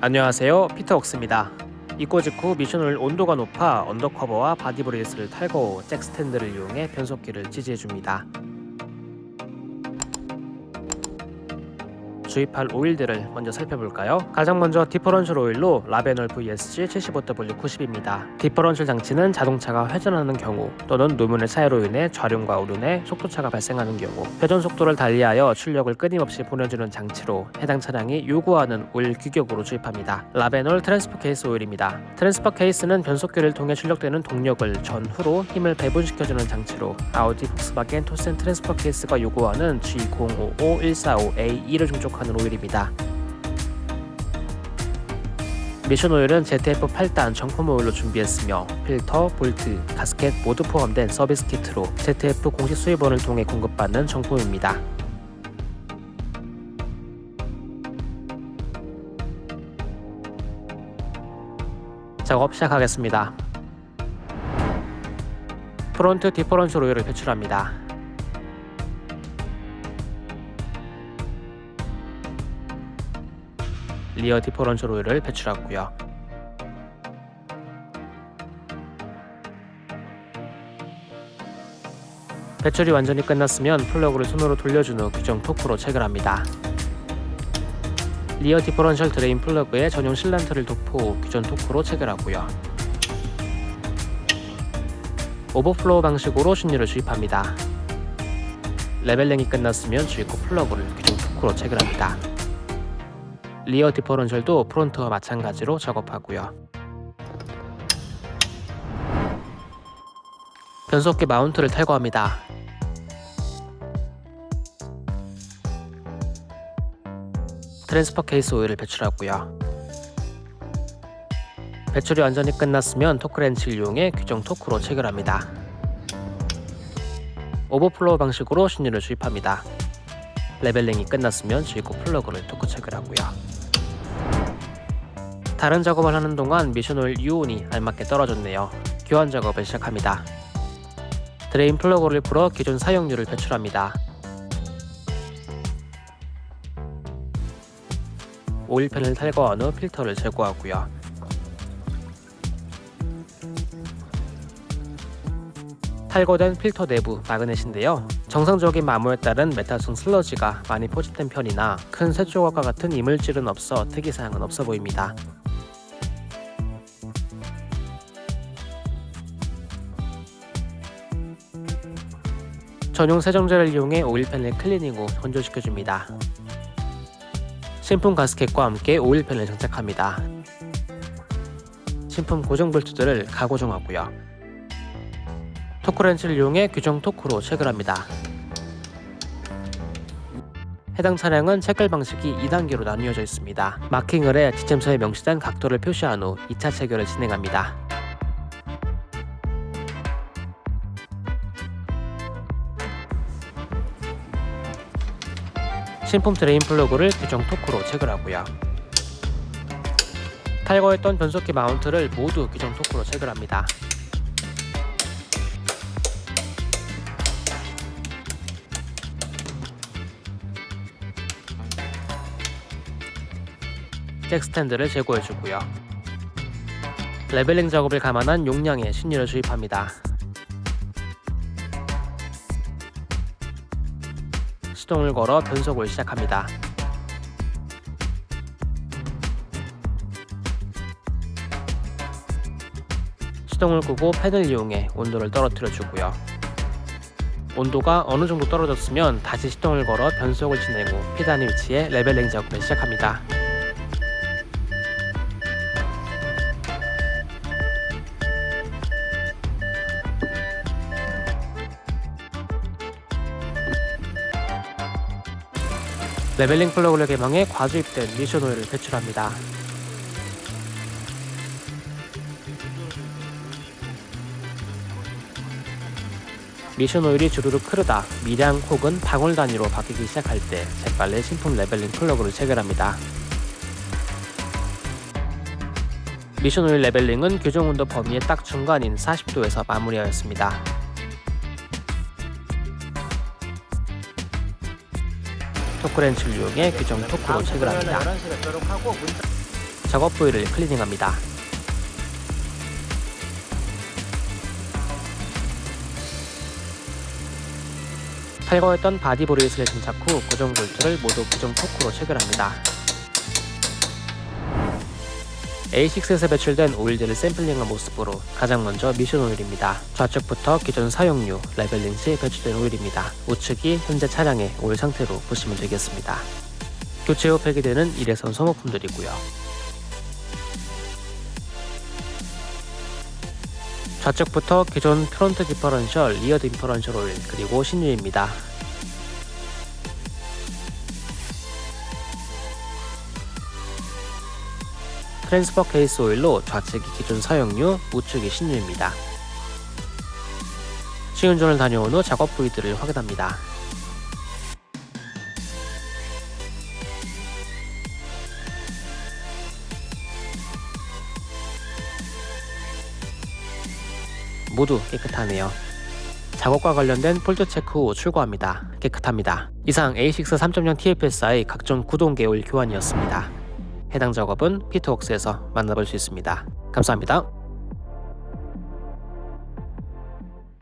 안녕하세요. 피터웍스입니다. 입고 직후 미션오일 온도가 높아 언더커버와 바디브레이스를 탈거 후 잭스탠드를 이용해 변속기를 지지해줍니다 주입할 오일들을 먼저 살펴볼까요? 가장 먼저 디퍼런셜 오일로 라베놀 VSG 75W90입니다. 디퍼런셜 장치는 자동차가 회전하는 경우 또는 노면의 차이로 인해 좌륜과 우륜에 속도차가 발생하는 경우 회전 속도를 달리하여 출력을 끊임없이 보내주는 장치로 해당 차량이 요구하는 오일 규격으로 주입합니다. 라베놀 트랜스퍼 케이스 오일입니다. 트랜스퍼 케이스는 변속기를 통해 출력되는 동력을 전후로 힘을 배분시켜주는 장치로 아우디 폭스바겐 토센 트랜스퍼 케이스가 요구하는 G055145A2를 충족하는 오일입니다. 미션 오일은 ZF 8단 정품 오일로 준비했으며 필터, 볼트, 가스켓 모두 포함된 서비스 키트로 ZF 공식 수입원을 통해 공급받는 정품입니다. 작업 시작하겠습니다. 프론트 디퍼런셜 오일을 배출합니다. 리어 디퍼런셜 오일을 배출하고요. 배출이 완전히 끝났으면 플러그를 손으로 돌려준 후 규정 토크로 체결합니다. 리어 디퍼런셜 드레인 플러그에 전용 실란트를 도포 후 규정 토크로 체결하고요. 오버플로우 방식으로 신유를 주입합니다. 레벨링이 끝났으면 주입구 플러그를 규정 토크로 체결합니다. 리어 디퍼런셜도 프론트와 마찬가지로 작업하고요. 변속기 마운트를 탈거합니다. 트랜스퍼 케이스 오일을 배출하고요. 배출이 완전히 끝났으면 토크렌치를 이용해 규정 토크로 체결합니다. 오버플로우 방식으로 신유를 주입합니다. 레벨링이 끝났으면 주입구 플러그를 토크 체결하고요. 다른 작업을 하는 동안 미션오일 유온이 알맞게 떨어졌네요. 교환 작업을 시작합니다. 드레인 플러그를 풀어 기존 사용유를 배출합니다. 오일팬을 탈거한 후 필터를 제거하고요. 탈거된 필터 내부 마그넷인데요. 정상적인 마모에 따른 메탈성 슬러지가 많이 포집된 편이나 큰 쇳조각과 같은 이물질은 없어 특이사항은 없어 보입니다. 전용 세정제를 이용해 오일팬을 클리닝 후 건조시켜줍니다. 신품 가스켓과 함께 오일팬을 장착합니다. 신품 고정 볼트들을 가고정하고요. 토크렌치를 이용해 규정 토크로 체결합니다. 해당 차량은 체결 방식이 2단계로 나뉘어져 있습니다. 마킹을 해 지침서에 명시된 각도를 표시한 후 2차 체결을 진행합니다. 신품 드레인 플러그를 규정 토크로 체결하고요. 탈거했던 변속기 마운트를 모두 규정 토크로 체결합니다. 잭 스탠드를 제거해주고요. 레벨링 작업을 감안한 용량의 신유를 주입합니다. 시동을 걸어 변속을 시작합니다. 시동을 끄고 팬을 이용해 온도를 떨어뜨려 주고요. 온도가 어느 정도 떨어졌으면 다시 시동을 걸어 변속을 진행 후 P단 위치에 레벨링 작업을 시작합니다. 레벨링 플러그를 개방해 과주입된 미션 오일을 배출합니다. 미션 오일이 주르륵 흐르다 미량 혹은 방울 단위로 바뀌기 시작할 때 재빨리 신품 레벨링 플러그를 체결합니다. 미션 오일 레벨링은 규정 온도 범위의 딱 중간인 40도에서 마무리하였습니다. 토크렌치를 이용해 규정 토크로 체결합니다. 작업 부위를 클리닝합니다. 탈거했던 바디 브레이스를 장착 후 고정 볼트를 모두 규정 토크로 체결합니다. A6에서 배출된 오일들을 샘플링한 모습으로 가장 먼저 미션 오일입니다. 좌측부터 기존 사용유, 레벨링 시 배출된 오일입니다. 우측이 현재 차량의 오일 상태로 보시면 되겠습니다. 교체 후 폐기되는 일회성 소모품들이고요. 좌측부터 기존 프론트 디퍼런셜, 리어 디퍼런셜 오일, 그리고 신유입니다. 트랜스퍼 케이스 오일로 좌측이 기존 사용유, 우측이 신유입니다. 시운전을 다녀온 후 작업 부위들을 확인합니다. 모두 깨끗하네요. 작업과 관련된 폴드 체크 후 출고합니다. 깨끗합니다. 이상 A6 3.0 TFSI 각종 구동 개올 교환이었습니다. 해당 작업은 피트웍스에서 만나볼 수 있습니다. 감사합니다.